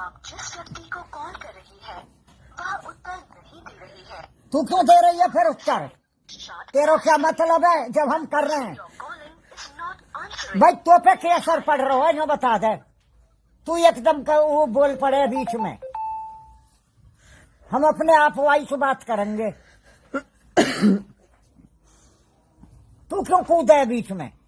आप जिस व्यक्ति को कॉल कर रही है वह उत्तर नहीं दे रही है। तू क्यों दे रही है फिर उत्तर? Shot. तेरा क्या मतलब है जब हम कर रहे हैं? भाई तो पे क्या असर पड़ रहा है? ना बता दे। तू एकदम वो बोल पड़े बीच में। हम अपने आप वाई से बात करेंगे। तू क्यों कूद है बीच में?